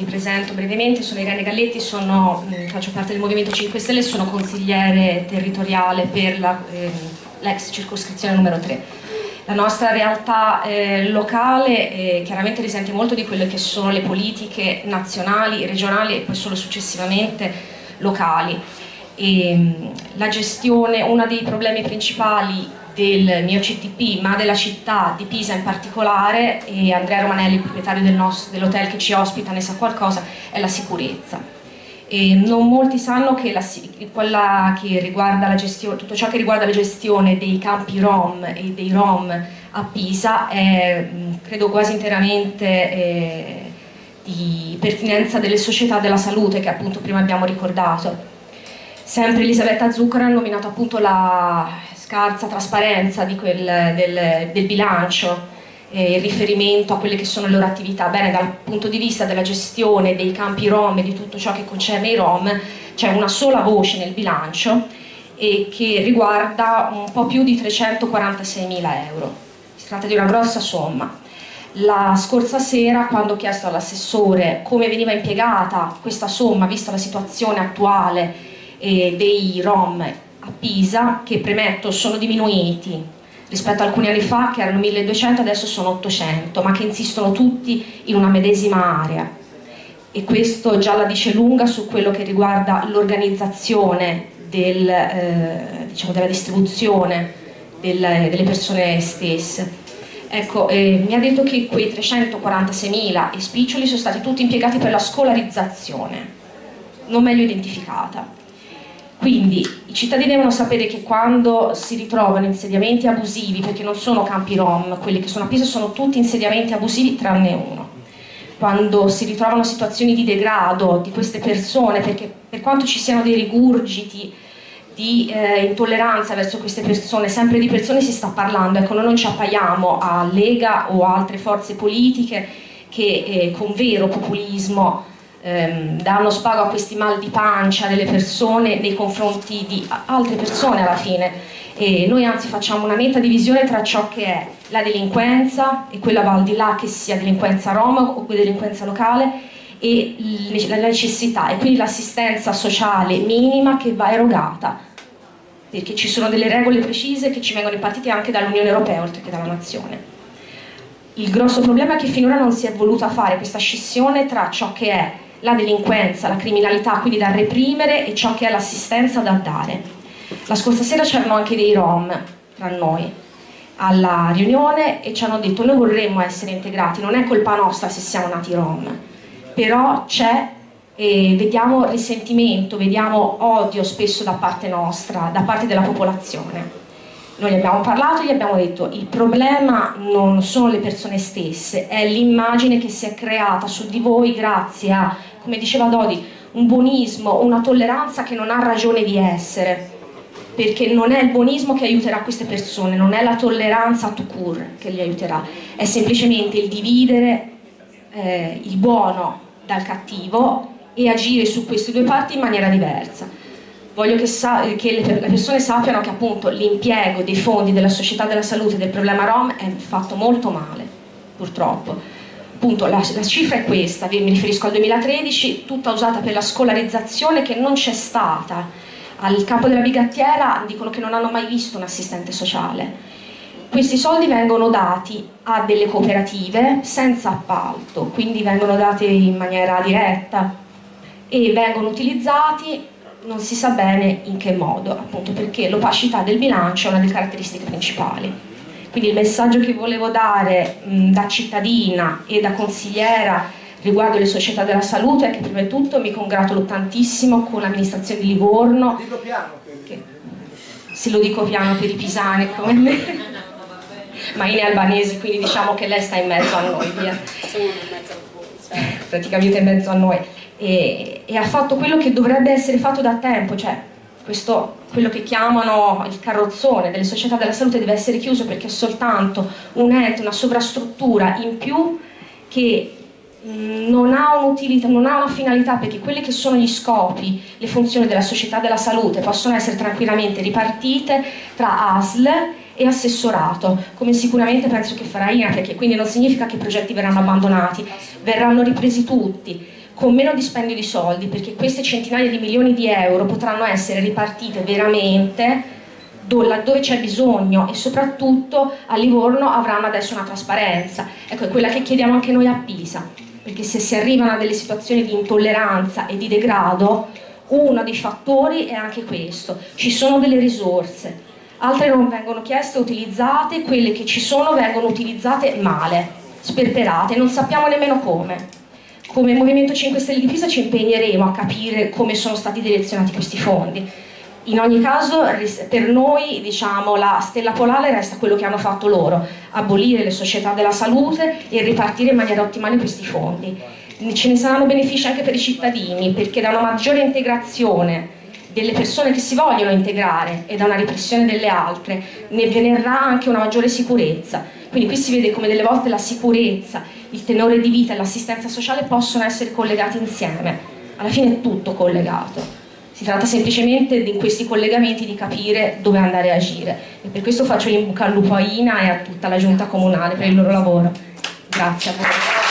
mi presento brevemente, sono Irene Galletti, sono, mh, faccio parte del Movimento 5 Stelle e sono consigliere territoriale per l'ex eh, circoscrizione numero 3. La nostra realtà eh, locale eh, chiaramente risente molto di quelle che sono le politiche nazionali, regionali e poi solo successivamente locali. E, la gestione, uno dei problemi principali del mio CTP, ma della città di Pisa in particolare, e Andrea Romanelli, il proprietario del dell'hotel che ci ospita, ne sa qualcosa, è la sicurezza. E non molti sanno che, la, che gestione, tutto ciò che riguarda la gestione dei campi Rom e dei Rom a Pisa è credo quasi interamente eh, di pertinenza delle società della salute che appunto prima abbiamo ricordato. Sempre Elisabetta Zuccara ha nominato appunto la scarsa trasparenza quel, del, del, bilancio, eh, il riferimento a quelle che sono le loro attività. Bene, dal punto di vista della gestione dei campi rom e di tutto ciò che concerne i rom, c'è una sola voce nel bilancio e che riguarda un po' più di 346 mila euro. Si tratta di una grossa somma. La scorsa sera, quando ho chiesto all'assessore come veniva impiegata questa somma, vista la situazione attuale eh, dei rom a Pisa, che premetto sono diminuiti rispetto a alcuni anni fa che erano 1200, adesso sono 800, ma che insistono tutti in una medesima area. E questo già la dice lunga su quello che riguarda l'organizzazione del, eh, diciamo della distribuzione del, delle persone stesse. Ecco, eh, mi ha detto che quei 346.000 spiccioli sono stati tutti impiegati per la scolarizzazione, non meglio identificata. Quindi i cittadini devono sapere che quando si ritrovano insediamenti abusivi, perché non sono campi rom, quelli che sono a Pisa sono tutti insediamenti abusivi tranne uno, quando si ritrovano situazioni di degrado di queste persone, perché per quanto ci siano dei rigurgiti di eh, intolleranza verso queste persone, sempre di persone si sta parlando, ecco noi non ci appaiamo a Lega o altre forze politiche che eh, con vero populismo ehm, danno spago a questi mal di pancia delle persone nei confronti di altre persone alla fine e noi anzi facciamo una netta divisione tra ciò che è la delinquenza e quella va al di là che sia delinquenza roma o delinquenza locale e la necessità e quindi l'assistenza sociale minima che va erogata perché ci sono delle regole precise che ci vengono impartite anche dall'Unione Europea oltre che dalla Nazione. Il grosso problema è che finora non si è voluta fare questa scissione tra ciò che è la delinquenza, la criminalità, quindi da reprimere e ciò che è l'assistenza da dare. La scorsa sera c'erano anche dei rom tra noi alla riunione e ci hanno detto noi vorremmo essere integrati, non è colpa nostra se siamo nati rom, però c'è e vediamo risentimento, vediamo odio spesso da parte nostra, da parte della popolazione. Noi abbiamo parlato gli abbiamo detto il problema non sono le persone stesse, è l'immagine che si è creata su di voi grazie a come diceva Dodi, un buonismo, una tolleranza che non ha ragione di essere, perché non è il buonismo che aiuterà queste persone, non è la tolleranza a tout che li aiuterà, è semplicemente il dividere eh, il buono dal cattivo e agire su queste due parti in maniera diversa. Voglio che, che le, le persone sappiano che appunto l'impiego dei fondi della società della salute del problema Rom è fatto molto male, purtroppo appunto la, la, cifra è questa, mi riferisco al 2013, tutta usata per la scolarizzazione che non c'è stata. Al capo della bigattiera dicono che non hanno mai visto un assistente sociale. Questi soldi vengono dati a delle cooperative senza appalto, quindi vengono dati in maniera diretta e vengono utilizzati non si sa bene in che modo, appunto perché l'opacità del bilancio è una delle caratteristiche principali. Quindi il messaggio che volevo dare mh, da cittadina e da consigliera riguardo le società della salute è che prima di tutto mi congratulo tantissimo con l'amministrazione di Livorno. Dico piano. Che, se lo dico piano per i pisani come me. Ma in albanese, quindi diciamo che lei sta in mezzo a noi, via. Praticamente in mezzo a noi. E, e ha fatto quello che dovrebbe essere fatto da tempo, cioè questo, quello che chiamano il carrozzone delle società della salute deve essere chiuso perché è soltanto un ente, una sovrastruttura in più che non ha un'utilità, non ha una finalità perché quelli che sono gli scopi, le funzioni della società della salute possono essere tranquillamente ripartite tra ASL e assessorato, come sicuramente penso che farà INA, perché quindi non significa che i progetti verranno abbandonati, verranno ripresi tutti con meno dispendio di soldi, perché queste centinaia di milioni di euro potranno essere ripartite veramente laddove c'è bisogno e soprattutto a Livorno avranno adesso una trasparenza. Ecco, è quella che chiediamo anche noi a Pisa, perché se si arrivano a delle situazioni di intolleranza e di degrado, uno dei fattori è anche questo, ci sono delle risorse, altre non vengono chieste o utilizzate, quelle che ci sono vengono utilizzate male, sperperate, non sappiamo nemmeno come. Come Movimento 5 Stelle di Pisa ci impegneremo a capire come sono stati direzionati questi fondi. In ogni caso per noi diciamo, la stella polare resta quello che hanno fatto loro, abolire le società della salute e ripartire in maniera ottimale questi fondi. Ce ne saranno benefici anche per i cittadini perché da una maggiore integrazione delle persone che si vogliono integrare e da una repressione delle altre ne verrà anche una maggiore sicurezza quindi qui si vede come delle volte la sicurezza, il tenore di vita e l'assistenza sociale possono essere collegati insieme. Alla fine è tutto collegato. Si tratta semplicemente in questi collegamenti di capire dove andare a agire. E per questo faccio in bocca al lupo a Ina e a tutta la giunta comunale per il loro lavoro. Grazie a voi.